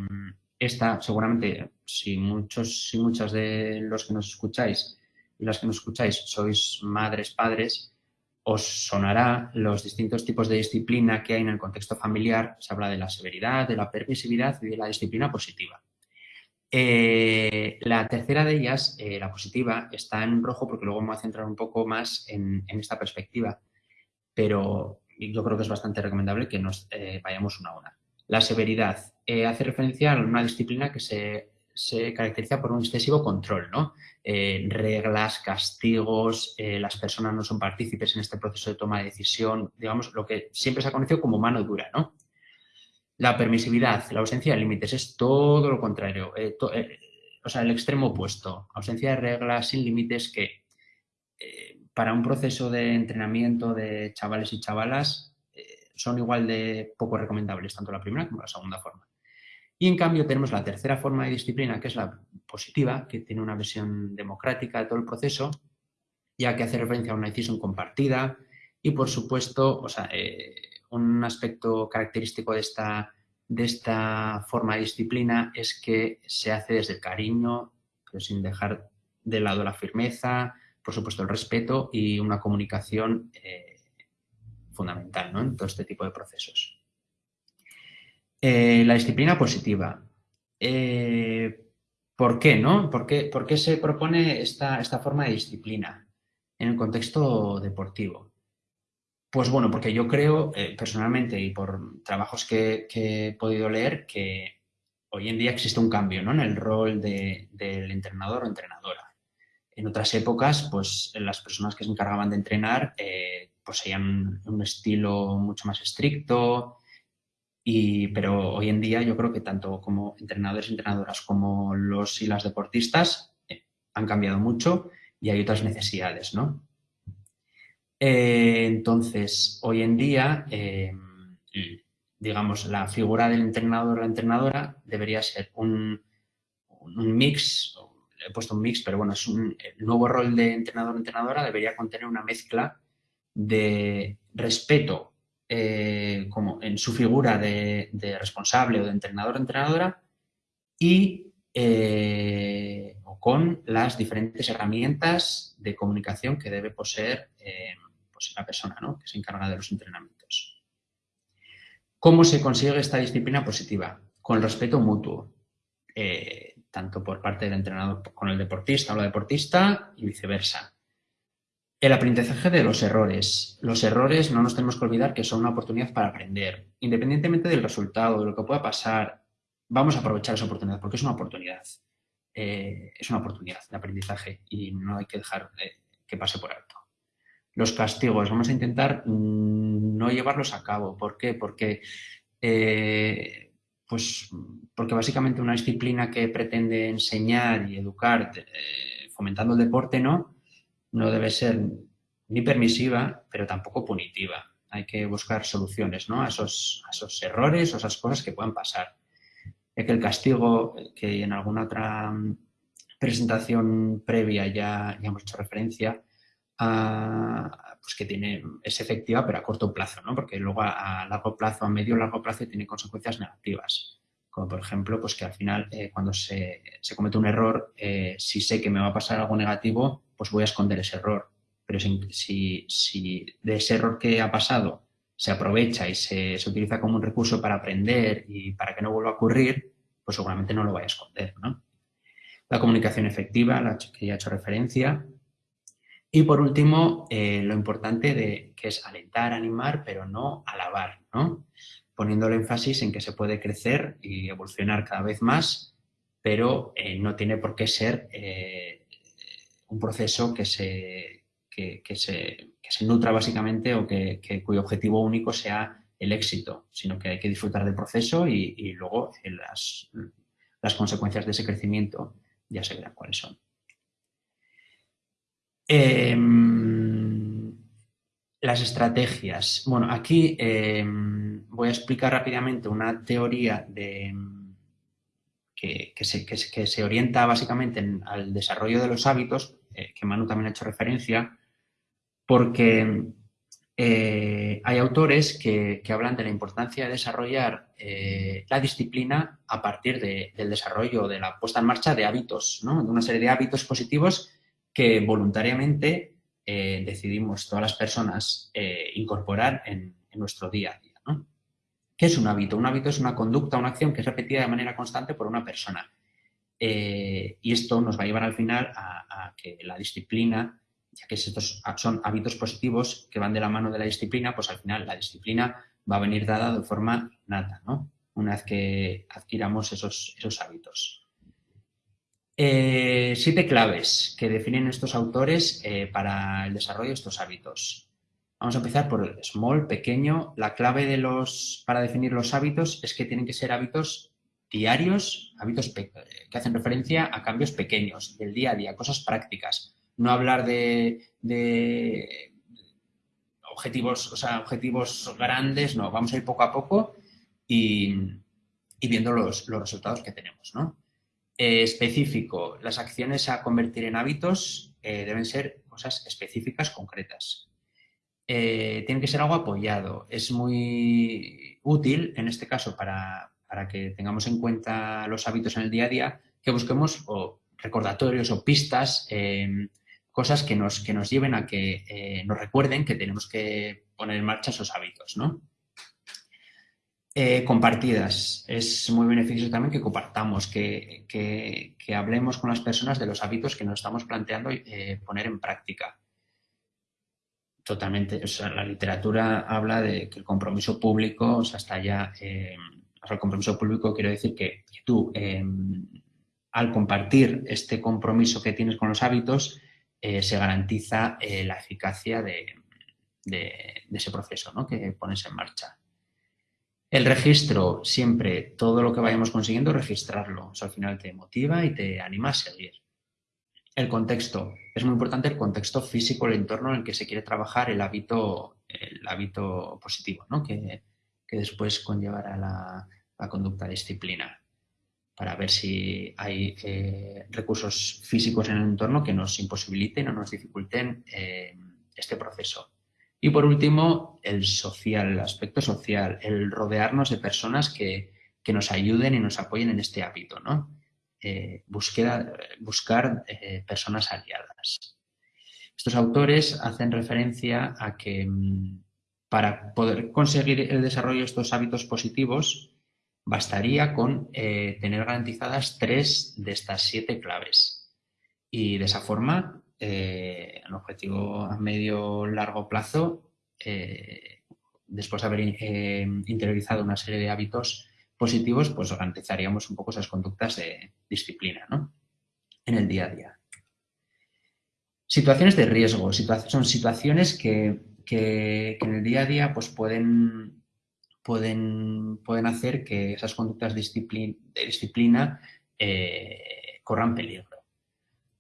seguramente, si muchos y muchas de los que nos escucháis y las que nos escucháis sois madres, padres, os sonará los distintos tipos de disciplina que hay en el contexto familiar. Se habla de la severidad, de la permisividad y de la disciplina positiva. Eh, la tercera de ellas, la positiva, está en rojo porque luego me voy a centrar un poco más en esta perspectiva pero yo creo que es bastante recomendable que nos eh, vayamos una a una. La severidad eh, hace referencia a una disciplina que se, caracteriza por un excesivo control, ¿no? Eh, reglas, castigos, las personas no son partícipes en este proceso de toma de decisión, digamos, lo que siempre se ha conocido como mano dura, ¿no? La permisividad, la ausencia de límites es todo lo contrario, o sea, el extremo opuesto, ausencia de reglas sin límites que para un proceso de entrenamiento de chavales y chavalas eh, son igual de poco recomendables, tanto la primera como la segunda forma. Y en cambio tenemos la tercera forma de disciplina, que es la positiva, que tiene una versión democrática de todo el proceso, ya que hace referencia a una decisión compartida y, por supuesto, o sea, eh, un aspecto característico de esta, de esta forma de disciplina es que se hace desde el cariño, pero sin dejar de lado la firmeza, por supuesto, el respeto y una comunicación eh, fundamental en todo este tipo de procesos. Eh, la disciplina positiva. Eh, ¿Por qué? No? ¿Por qué, por qué se propone esta, esta, forma de disciplina en el contexto deportivo? Pues bueno, porque yo creo personalmente y por trabajos que, he podido leer que hoy en día existe un cambio ¿no? en el rol del entrenador o entrenadora. En otras épocas, pues las personas que se encargaban de entrenar eh, poseían un estilo mucho más estricto, y, pero hoy en día yo creo que tanto como entrenadores y entrenadoras como los y las deportistas eh, han cambiado mucho y hay otras necesidades, ¿no? Eh, entonces, hoy en día, digamos, la figura del entrenador o la entrenadora debería ser un, un mix, he puesto un mix, pero bueno, es un nuevo rol de entrenador-entrenadora debería contener una mezcla de respeto eh, como en su figura de, responsable o de entrenador-entrenadora y eh, con las diferentes herramientas de comunicación que debe poseer eh, pues la persona que se encarga de los entrenamientos. ¿Cómo se consigue esta disciplina positiva? Con respeto mutuo tanto por parte del entrenador con el deportista o la deportista y viceversa. El aprendizaje de los errores. Los errores no nos tenemos que olvidar que son una oportunidad para aprender. Independientemente del resultado, de lo que pueda pasar, vamos a aprovechar esa oportunidad porque es una oportunidad. Eh, es una oportunidad de aprendizaje y no hay que dejar eh, que pase por alto. Los castigos, vamos a intentar mm, no llevarlos a cabo. ¿Por qué? Porque eh, pues porque básicamente una disciplina que pretende enseñar y educar eh, fomentando el deporte, ¿no? No debe ser ni permisiva, pero tampoco punitiva. Hay que buscar soluciones ¿no? a, esos, esos errores o esas cosas que puedan pasar. Ya que el castigo, que en alguna otra presentación previa ya, ya hemos hecho referencia, a, pues que tiene, es efectiva pero a corto plazo, ¿no? porque luego a, largo plazo, a medio largo plazo tiene consecuencias negativas. Como por ejemplo, pues que al final eh, cuando se, se, comete un error, eh, si sé que me va a pasar algo negativo, pues voy a esconder ese error. Pero si, si, de ese error que ha pasado se aprovecha y se, se, utiliza como un recurso para aprender y para que no vuelva a ocurrir, pues seguramente no lo vaya a esconder. ¿no? La comunicación efectiva, la que ya he hecho referencia, y por último, eh, lo importante de que es alentar, animar, pero no alabar, ¿no? Poniendo el énfasis en que se puede crecer y evolucionar cada vez más, pero eh, no tiene por qué ser eh, un proceso que se, que, se, nutra básicamente o que, cuyo objetivo único sea el éxito, sino que hay que disfrutar del proceso y, y luego las, las consecuencias de ese crecimiento ya se verán cuáles son. Em, las estrategias. Bueno, aquí em, voy a explicar rápidamente una teoría de, que, se, orienta básicamente al desarrollo de los hábitos, eh, que Manu también ha hecho referencia, porque eh, hay autores que, hablan de la importancia de desarrollar eh, la disciplina a partir del desarrollo, de la puesta en marcha de hábitos, ¿no? de una serie de hábitos positivos que voluntariamente eh, decidimos todas las personas eh, incorporar en, nuestro día a día. ¿no? ¿Qué es un hábito? Un hábito es una conducta, una acción que es repetida de manera constante por una persona. Eh, y esto nos va a llevar al final a, que la disciplina, ya que estos son hábitos positivos que van de la mano de la disciplina, pues al final la disciplina va a venir dada de forma nata, ¿no? Una vez que adquiramos esos, esos hábitos. Eh, siete claves que definen estos autores eh, para el desarrollo de estos hábitos. Vamos a empezar por el small, pequeño. La clave de los, para definir los hábitos es que tienen que ser hábitos diarios, hábitos que hacen referencia a cambios pequeños, del día a día, cosas prácticas. No hablar de, objetivos, o sea, objetivos grandes, no. Vamos a ir poco a poco y, viendo los, los resultados que tenemos, ¿no? Eh, específico. Las acciones a convertir en hábitos eh, deben ser cosas específicas, concretas. Eh, tiene que ser algo apoyado. Es muy útil, en este caso, para, que tengamos en cuenta los hábitos en el día a día, que busquemos recordatorios o pistas, em, cosas que nos, que nos lleven a que nos recuerden que tenemos que poner en marcha esos hábitos, ¿no? Eh, compartidas. Es muy beneficioso también que compartamos, que, hablemos con las personas de los hábitos que nos estamos planteando eh, poner en práctica. Totalmente. La literatura habla de que el compromiso público, o sea, está ya... Eh, el compromiso público quiero decir que, tú, em, al compartir este compromiso que tienes con los hábitos, se garantiza la eficacia de, de, ese proceso ¿no? que pones en marcha. El registro, siempre, todo lo que vayamos consiguiendo, registrarlo. Eso al final te motiva y te anima a seguir. El contexto. Es muy importante el contexto físico, el entorno en el que se quiere trabajar el hábito, el hábito positivo, ¿no? que, después conllevará la, la conducta disciplina para ver si hay eh, recursos físicos en el entorno que nos imposibiliten o nos dificulten eh, este proceso. Y por último, el social, el aspecto social, el rodearnos de personas que, nos ayuden y nos apoyen en este hábito, ¿no? Eh, buscar eh, personas aliadas. Estos autores hacen referencia a que mm, para poder conseguir el desarrollo de estos hábitos positivos bastaría con eh, tener garantizadas tres de estas siete claves. Y de esa forma eh, el objetivo a medio largo plazo, eh, después de haber eh, interiorizado una serie de hábitos positivos, pues garantizaríamos un poco esas conductas de disciplina en el día a día. Situaciones de riesgo, son situaciones que, en el día a día pues pueden, pueden, pueden hacer que esas conductas de disciplina, eh, corran peligro.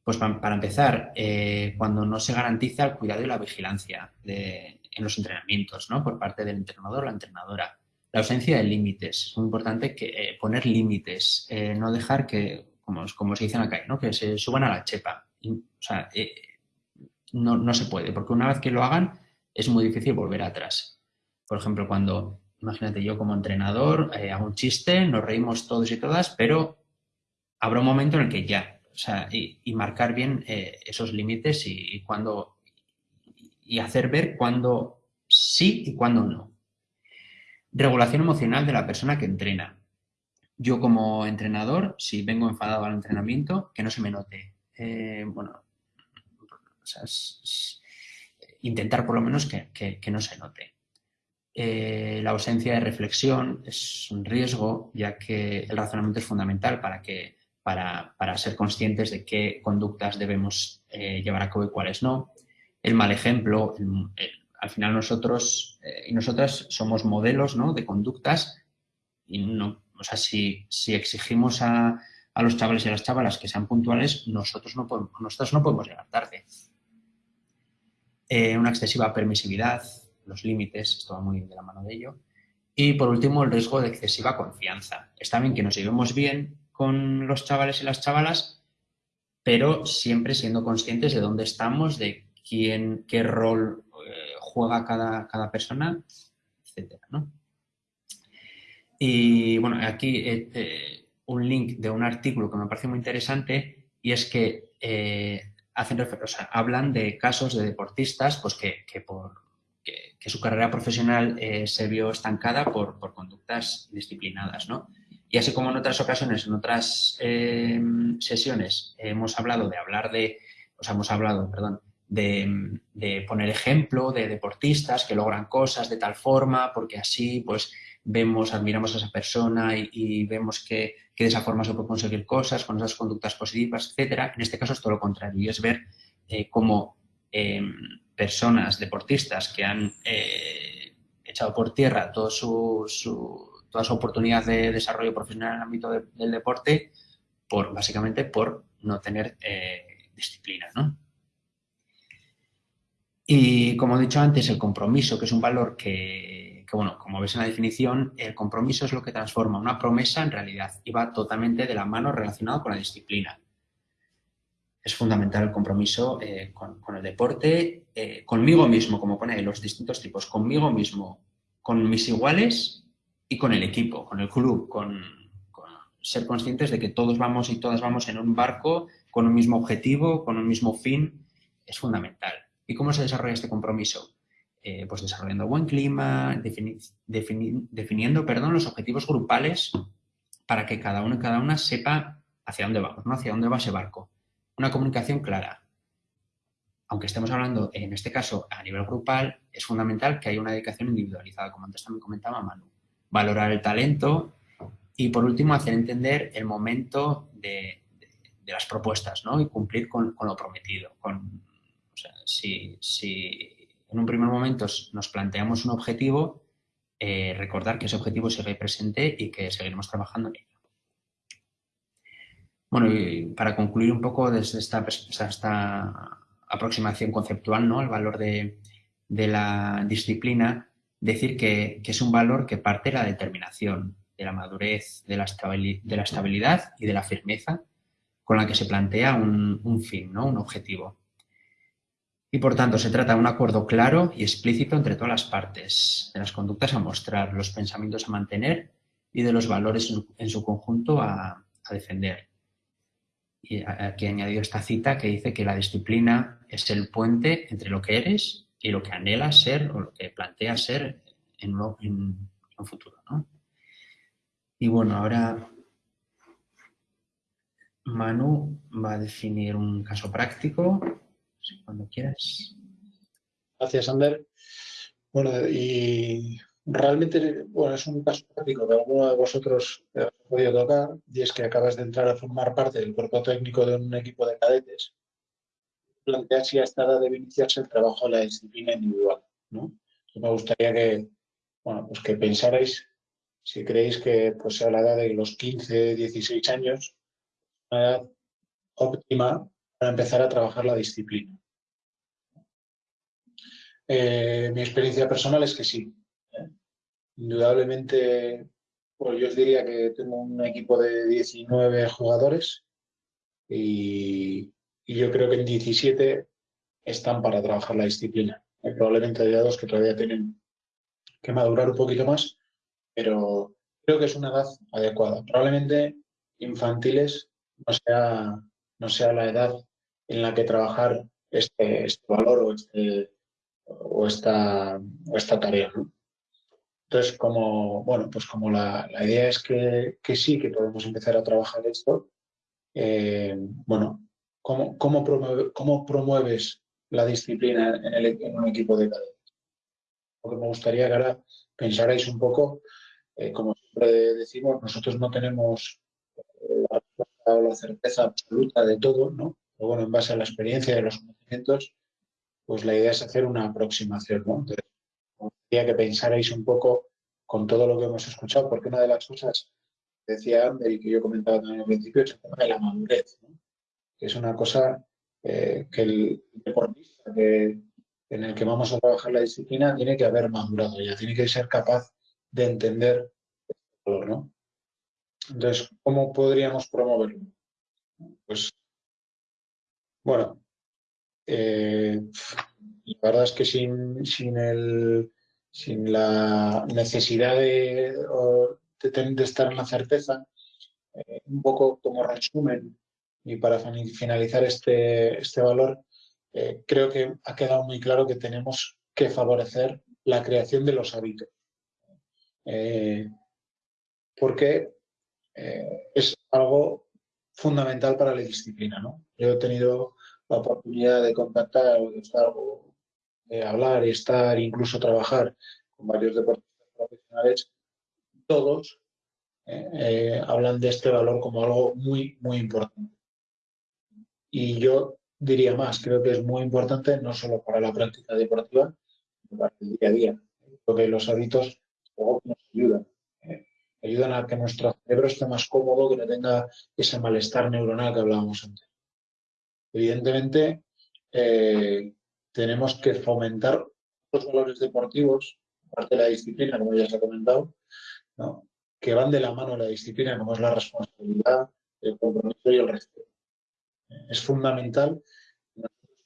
Pues para, empezar, eh, cuando no se garantiza el cuidado y la vigilancia en los entrenamientos ¿no? por parte del entrenador o la entrenadora. La ausencia de límites. Es muy importante que, eh, poner límites, no dejar que, como, como se dice en la calle, ¿no? que se suban a la chepa. o sea, no, no se puede, porque una vez que lo hagan es muy difícil volver atrás. Por ejemplo, cuando Imagínate, yo como entrenador eh, hago un chiste, nos reímos todos y todas, pero habrá un momento en el que ya, y, marcar bien eh, esos límites y, cuando y hacer ver cuándo sí y cuándo no. Regulación emocional de la persona que entrena. Yo como entrenador, si vengo enfadado al entrenamiento, que no se me note. Eh, bueno, intentar por lo menos que no se note. Eh, la ausencia de reflexión es un riesgo, ya que el razonamiento es fundamental para, que, para, ser conscientes de qué conductas debemos eh, llevar a cabo y cuáles no. El mal ejemplo, al final nosotros eh, y nosotras somos modelos de conductas y no, o sea, si, exigimos a, los chavales y a las chavalas que sean puntuales, nosotros no podemos, nosotros no podemos llegar tarde. una excesiva permisividad, los límites, esto va muy de la mano de ello. Y por último, el riesgo de excesiva confianza. Está bien que nos llevemos bien con los chavales y las chavalas, pero siempre siendo conscientes de dónde estamos, de quién, qué rol eh, juega cada, cada, persona, etc. Y bueno, aquí eh, eh, un link de un artículo que me parece muy interesante y es que hacen, o sea, hablan de casos de deportistas pues que, que por su carrera profesional se vio estancada por, conductas disciplinadas, ¿no? Y así como en otras ocasiones, en otras eh, sesiones, hemos hablado de hablar de, o sea, hemos hablado, perdón, de, poner ejemplo de deportistas que logran cosas de tal forma, porque así, pues, vemos, admiramos a esa persona y, vemos que, de esa forma se puede conseguir cosas con esas conductas positivas, etcétera. En este caso es todo lo contrario y es ver eh, cómo em, personas, deportistas que han eh, echado por tierra todo su, toda su oportunidad de desarrollo profesional en el ámbito del deporte, por, básicamente por no tener eh, disciplina. Y como he dicho antes, el compromiso, que es un valor que, bueno, como ves en la definición, el compromiso es lo que transforma una promesa en realidad y va totalmente de la mano relacionado con la disciplina es fundamental el compromiso eh, con, el deporte, eh, conmigo mismo, como pone los distintos tipos, conmigo mismo, con mis iguales y con el equipo, con el club, con, ser conscientes de que todos vamos y todas vamos en un barco con un mismo objetivo, con un mismo fin, es fundamental. ¿Y cómo se desarrolla este compromiso? Eh, pues desarrollando buen clima, definiendo perdón, los objetivos grupales para que cada uno y cada una sepa hacia dónde vamos, ¿no? hacia dónde va ese barco una comunicación clara. Aunque estemos hablando, en este caso, a nivel grupal, es fundamental que haya una dedicación individualizada, como antes también comentaba Manu. Valorar el talento y, por último, hacer entender el momento de, las propuestas ¿no? y cumplir con, lo prometido. Con, si, en un primer momento nos planteamos un objetivo, eh, recordar que ese objetivo sigue presente y que seguiremos trabajando en ello. Bueno, para concluir un poco desde esta, esta aproximación conceptual, ¿no? El valor de, la disciplina, decir que, es un valor que parte de la determinación, de la madurez, de la, estabilidad y de la firmeza con la que se plantea un, fin, ¿no? Un objetivo. Y por tanto, se trata de un acuerdo claro y explícito entre todas las partes, de las conductas a mostrar, los pensamientos a mantener y de los valores en su conjunto a defender. Y aquí he añadido esta cita que dice que la disciplina es el puente entre lo que eres y lo que anhelas ser o lo que planteas ser en, un futuro. Y bueno, ahora Manu va a definir un caso práctico, cuando quieras. Gracias, Ander. Bueno, y realmente bueno, es un caso práctico que alguno de vosotros ha podido tocar y es que acabas de entrar a formar parte del cuerpo técnico de un equipo de cadetes. Plantea si a esta edad debe iniciarse el trabajo de la disciplina individual. ¿no? me gustaría que, bueno, pues que pensarais si creéis que pues, a la edad de los 15, 16 años, una edad óptima para empezar a trabajar la disciplina. Eh, mi experiencia personal es que sí. ¿eh? Indudablemente, pues yo os diría que tengo un equipo de 19 jugadores y, yo creo que en 17 están para trabajar la disciplina. probablemente hay dos que todavía tienen que madurar un poquito más, pero creo que es una edad adecuada. Probablemente infantiles no sea, no sea la edad en la que trabajar este, este valor o, este, o, esta, esta tarea. Entonces, como, bueno, pues como la, idea es que, sí, que podemos empezar a trabajar esto, eh, bueno, ¿cómo, cómo, ¿cómo, promueves la disciplina en, un equipo de cadetes? Porque me gustaría que ahora pensarais un poco, eh, como siempre decimos, nosotros no tenemos eh, la, certeza absoluta de todo, ¿no? Pero bueno, en base a la experiencia y a los conocimientos, pues la idea es hacer una aproximación, ¿no? Entonces, quería que pensarais un poco con todo lo que hemos escuchado, porque una de las cosas que decía Ander y que yo comentaba también al principio es el tema de la madurez, es una cosa eh, que el deportista en el que vamos a trabajar la disciplina tiene que haber madurado ya, tiene que ser capaz de entender el valor, ¿no? Entonces, ¿cómo podríamos promoverlo? Pues, bueno, eh, la verdad es que sin, sin, el, sin la necesidad de, de, estar en la certeza, eh, un poco como resumen y para finalizar este, este valor, eh, creo que ha quedado muy claro que tenemos que favorecer la creación de los hábitos. porque es algo fundamental para la disciplina. ¿no? Yo he tenido la oportunidad de contactar o de hablar y estar, incluso trabajar con varios deportistas profesionales, todos eh, eh, hablan de este valor como algo muy, muy importante. Y yo diría más, creo que es muy importante no solo para la práctica deportiva, sino para el día a día. Porque los hábitos nos ayudan. Eh, ayudan a que nuestro cerebro esté más cómodo, que no tenga ese malestar neuronal que hablábamos antes. Evidentemente, eh, tenemos que fomentar los valores deportivos, parte de la disciplina, como ya se ha comentado, que van de la mano la disciplina, como es la responsabilidad, el compromiso y el respeto. Es fundamental que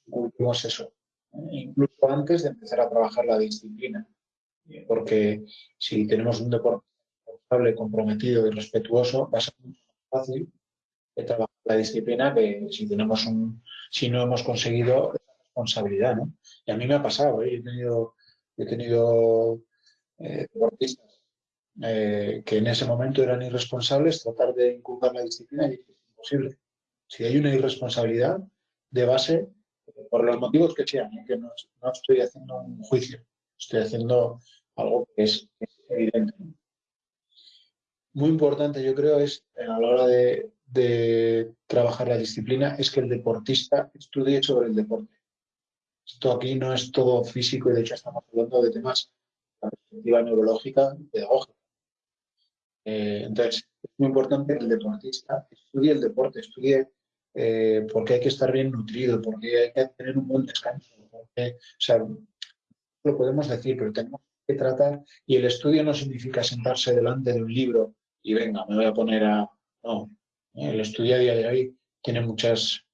nosotros eso, ¿eh? incluso antes de empezar a trabajar la disciplina, porque si tenemos un deporte responsable, comprometido y respetuoso, va a ser mucho más fácil trabajar la disciplina que si tenemos un, si no hemos conseguido esa responsabilidad, ¿no? Y a mí me ha pasado, ¿eh? he tenido, he tenido eh, deportistas eh, que en ese momento eran irresponsables, tratar de inculcar la disciplina y es imposible. Si hay una irresponsabilidad de base, por los motivos que sean, que no, estoy haciendo un juicio, estoy haciendo algo que es, evidente. Muy importante, yo creo, es a la hora de, de trabajar la disciplina es que el deportista estudie sobre el deporte. Esto aquí no es todo físico y de hecho estamos hablando de temas de perspectiva neurológica y pedagógica. Eh, entonces, es muy importante que el deportista estudie el deporte, estudie eh, por qué hay que estar bien nutrido, por qué hay que tener un buen descanso. Porque, o sea, lo podemos decir, pero tenemos que tratar, y el estudio no significa sentarse delante de un libro y venga, me voy a poner a... No, el estudio a día de hoy tiene muchas,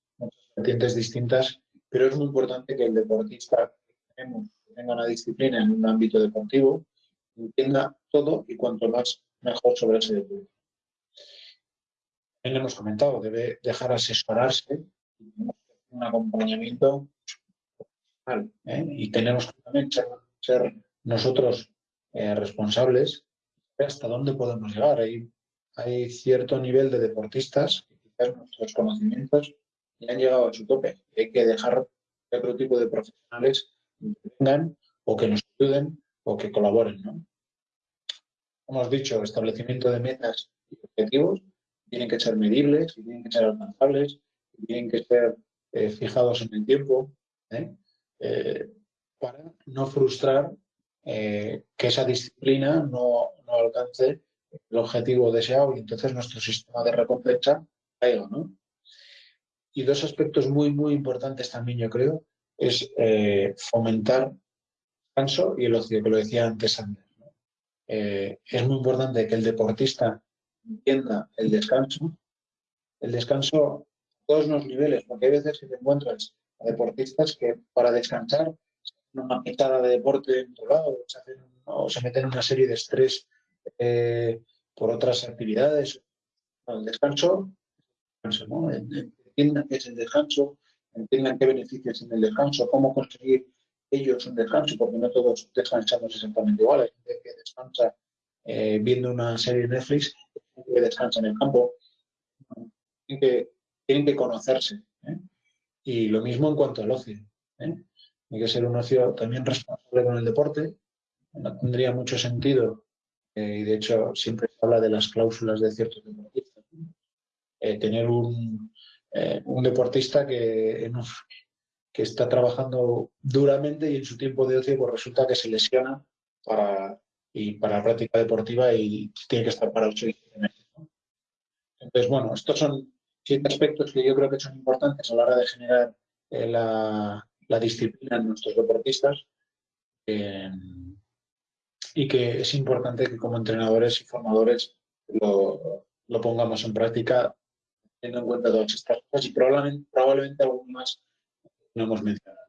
vertientes distintas, pero es muy importante que el deportista que tenga una disciplina en un ámbito deportivo, entienda todo y cuanto más mejor sobre ese deporte. También hemos comentado, debe dejar asesorarse un acompañamiento ¿eh? y tenemos que también ser, nosotros eh, responsables hasta dónde podemos llegar. Hay hay cierto nivel de deportistas que quizás nuestros conocimientos ya han llegado a su tope. Hay que dejar que otro tipo de profesionales vengan o que nos ayuden o que colaboren. ¿no? Hemos dicho, establecimiento de metas y objetivos tienen que ser medibles, tienen que ser alcanzables, tienen que ser eh, fijados en el tiempo, ¿eh? Eh, para no frustrar que esa disciplina no, alcance el objetivo deseado y entonces nuestro sistema de recompensa caiga, ¿no? Y dos aspectos muy, muy importantes también, yo creo, es fomentar el descanso y el ocio, que lo decía antes Ander. Eh, es muy importante que el deportista entienda el descanso, el descanso a todos los niveles, porque hay veces que te encuentras a deportistas que para descansar una quitada de deporte en otro lado, o se, meten en una serie de estrés eh, por otras actividades. El descanso, entiendan qué es el descanso, entiendan qué beneficios tiene el descanso, cómo conseguir ellos un descanso, porque no todos descansamos exactamente igual. Hay gente que descansa eh, viendo una serie de Netflix, que descansa en el campo. Tienen que, conocerse. ¿eh? Y lo mismo en cuanto al ocio. ¿eh? Hay que ser un ocio también responsable con el deporte. No tendría mucho sentido, y de hecho siempre se habla de las cláusulas de ciertos deportistas. tener un, un deportista que, que está trabajando duramente y en su tiempo de ocio pues resulta que se lesiona para, y para la práctica deportiva y tiene que estar para ocho meses. Entonces, bueno, estos son siete aspectos que yo creo que son importantes a la hora de generar eh, la, disciplina en nuestros deportistas y que es importante que como entrenadores y formadores lo, pongamos en práctica teniendo en cuenta todas estas cosas y probablemente, probablemente algo más no hemos mencionado.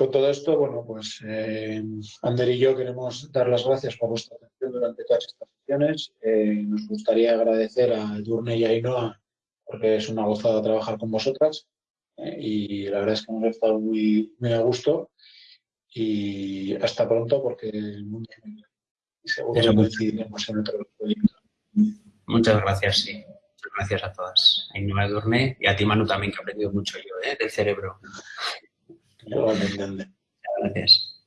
Con todo esto, bueno, pues eh, Ander y yo queremos dar las gracias por vuestra atención durante todas estas sesiones. Eh, nos gustaría agradecer a Edurne y a Ainhoa porque es una gozada trabajar con vosotras eh, y la verdad es que hemos estado muy, muy a gusto y hasta pronto porque el mundo es muy y seguro que coincidiremos en otro proyecto. Muchas gracias, sí gracias a todas. A Ainhoa Durne y a ti, Manu, también, que he aprendido mucho yo, ¿eh? Del cerebro. Gracias.